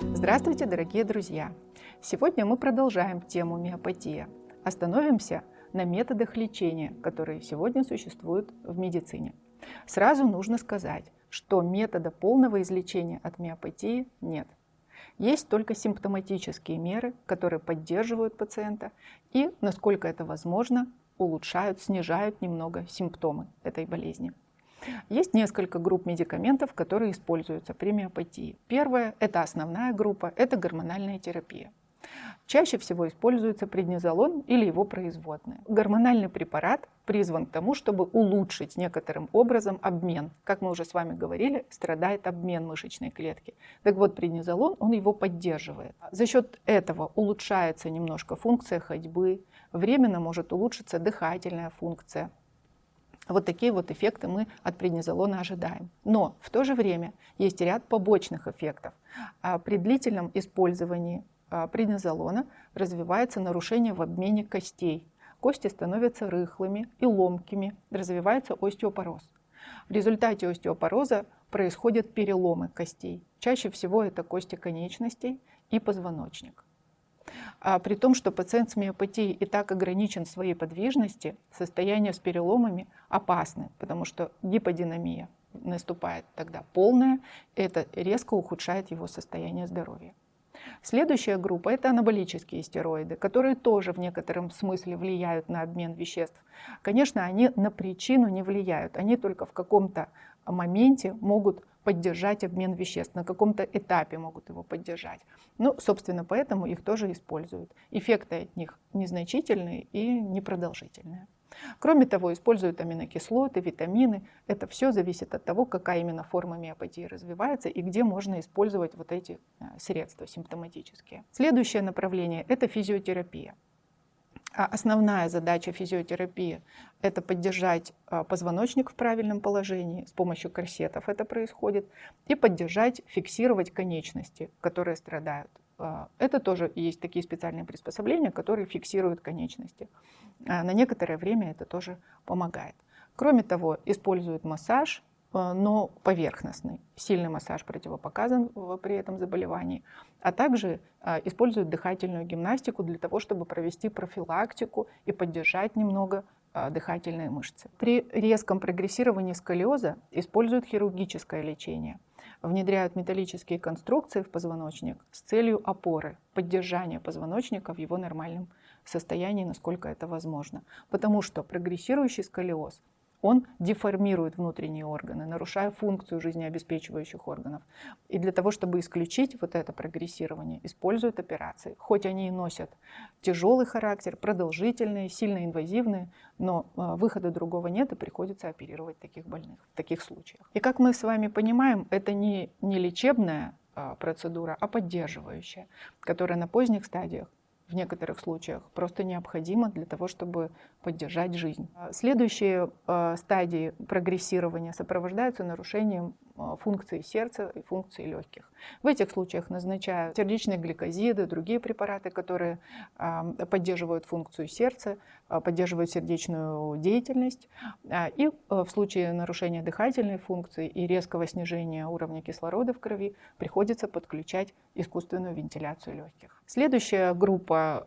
Здравствуйте, дорогие друзья! Сегодня мы продолжаем тему миопатия. Остановимся на методах лечения, которые сегодня существуют в медицине. Сразу нужно сказать, что метода полного излечения от миопатии нет. Есть только симптоматические меры, которые поддерживают пациента и, насколько это возможно, улучшают, снижают немного симптомы этой болезни. Есть несколько групп медикаментов, которые используются при миопатии. Первая – это основная группа, это гормональная терапия. Чаще всего используется преднизолон или его производные. Гормональный препарат призван к тому, чтобы улучшить некоторым образом обмен. Как мы уже с вами говорили, страдает обмен мышечной клетки. Так вот, преднизолон, он его поддерживает. За счет этого улучшается немножко функция ходьбы, временно может улучшиться дыхательная функция, вот такие вот эффекты мы от преднизолона ожидаем. Но в то же время есть ряд побочных эффектов. А при длительном использовании а, преднизолона развивается нарушение в обмене костей. Кости становятся рыхлыми и ломкими, развивается остеопороз. В результате остеопороза происходят переломы костей. Чаще всего это кости конечностей и позвоночник. А при том, что пациент с миопатией и так ограничен в своей подвижности, состояние с переломами опасны, потому что гиподинамия наступает тогда полная, это резко ухудшает его состояние здоровья. Следующая группа – это анаболические стероиды, которые тоже в некотором смысле влияют на обмен веществ. Конечно, они на причину не влияют, они только в каком-то моменте могут поддержать обмен веществ, на каком-то этапе могут его поддержать. Ну, собственно, поэтому их тоже используют. Эффекты от них незначительные и непродолжительные. Кроме того, используют аминокислоты, витамины. Это все зависит от того, какая именно форма миопатии развивается и где можно использовать вот эти э, средства симптоматические. Следующее направление – это физиотерапия. А основная задача физиотерапии – это поддержать а, позвоночник в правильном положении, с помощью корсетов это происходит, и поддержать, фиксировать конечности, которые страдают. А, это тоже есть такие специальные приспособления, которые фиксируют конечности. На некоторое время это тоже помогает. Кроме того, используют массаж, но поверхностный. Сильный массаж противопоказан при этом заболевании. А также э, используют дыхательную гимнастику для того, чтобы провести профилактику и поддержать немного э, дыхательные мышцы. При резком прогрессировании сколиоза используют хирургическое лечение. Внедряют металлические конструкции в позвоночник с целью опоры, поддержания позвоночника в его нормальном состоянии, насколько это возможно. Потому что прогрессирующий сколиоз он деформирует внутренние органы, нарушая функцию жизнеобеспечивающих органов. И для того, чтобы исключить вот это прогрессирование, используют операции. Хоть они и носят тяжелый характер, продолжительные, сильно инвазивные, но а, выхода другого нет, и приходится оперировать таких больных в таких случаях. И как мы с вами понимаем, это не, не лечебная а, процедура, а поддерживающая, которая на поздних стадиях в некоторых случаях просто необходимо для того, чтобы поддержать жизнь. Следующие э, стадии прогрессирования сопровождаются нарушением функции сердца и функции легких. В этих случаях назначают сердечные гликозиды, другие препараты, которые э, поддерживают функцию сердца, поддерживают сердечную деятельность. И в случае нарушения дыхательной функции и резкого снижения уровня кислорода в крови приходится подключать искусственную вентиляцию легких. Следующая группа,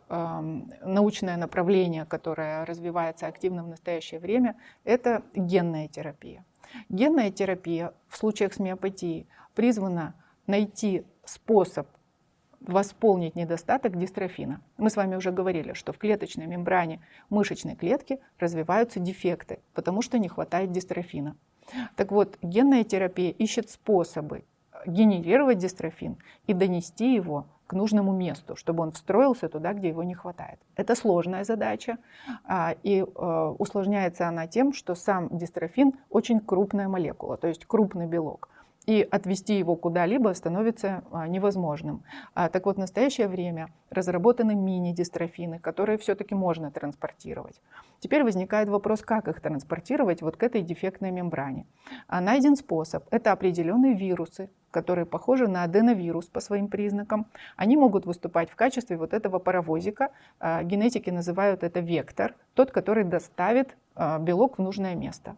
научное направление, которое развивается активно в настоящее время, это генная терапия. Генная терапия в случаях с миопатией призвана найти способ восполнить недостаток дистрофина. Мы с вами уже говорили, что в клеточной мембране мышечной клетки развиваются дефекты, потому что не хватает дистрофина. Так вот, генная терапия ищет способы генерировать дистрофин и донести его к нужному месту, чтобы он встроился туда, где его не хватает. Это сложная задача, а, и э, усложняется она тем, что сам дистрофин очень крупная молекула, то есть крупный белок и отвести его куда-либо становится а, невозможным. А, так вот, в настоящее время разработаны мини-дистрофины, которые все-таки можно транспортировать. Теперь возникает вопрос, как их транспортировать вот к этой дефектной мембране. А найден способ. Это определенные вирусы, которые похожи на аденовирус по своим признакам. Они могут выступать в качестве вот этого паровозика. Генетики называют это вектор, тот, который доставит белок в нужное место.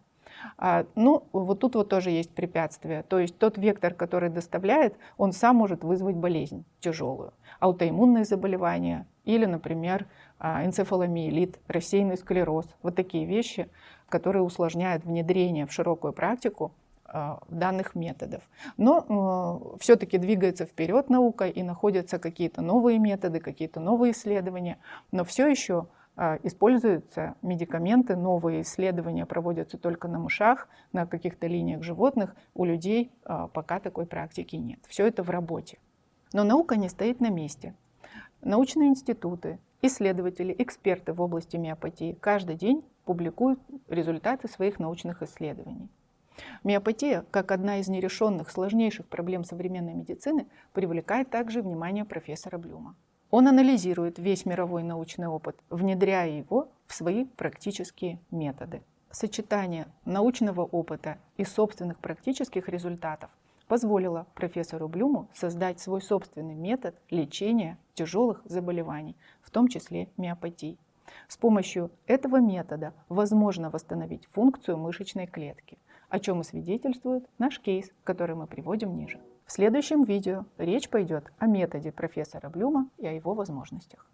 А, ну, вот тут вот тоже есть препятствие. То есть тот вектор, который доставляет, он сам может вызвать болезнь тяжелую. Аутоиммунные заболевания или, например, а, энцефаломиелит, рассеянный склероз. Вот такие вещи, которые усложняют внедрение в широкую практику а, данных методов. Но э, все-таки двигается вперед наука и находятся какие-то новые методы, какие-то новые исследования, но все еще используются медикаменты, новые исследования проводятся только на мышах, на каких-то линиях животных, у людей а, пока такой практики нет. Все это в работе. Но наука не стоит на месте. Научные институты, исследователи, эксперты в области миопатии каждый день публикуют результаты своих научных исследований. Миопатия, как одна из нерешенных сложнейших проблем современной медицины, привлекает также внимание профессора Блюма. Он анализирует весь мировой научный опыт, внедряя его в свои практические методы. Сочетание научного опыта и собственных практических результатов позволило профессору Блюму создать свой собственный метод лечения тяжелых заболеваний, в том числе миопатий. С помощью этого метода возможно восстановить функцию мышечной клетки, о чем и свидетельствует наш кейс, который мы приводим ниже. В следующем видео речь пойдет о методе профессора Блюма и о его возможностях.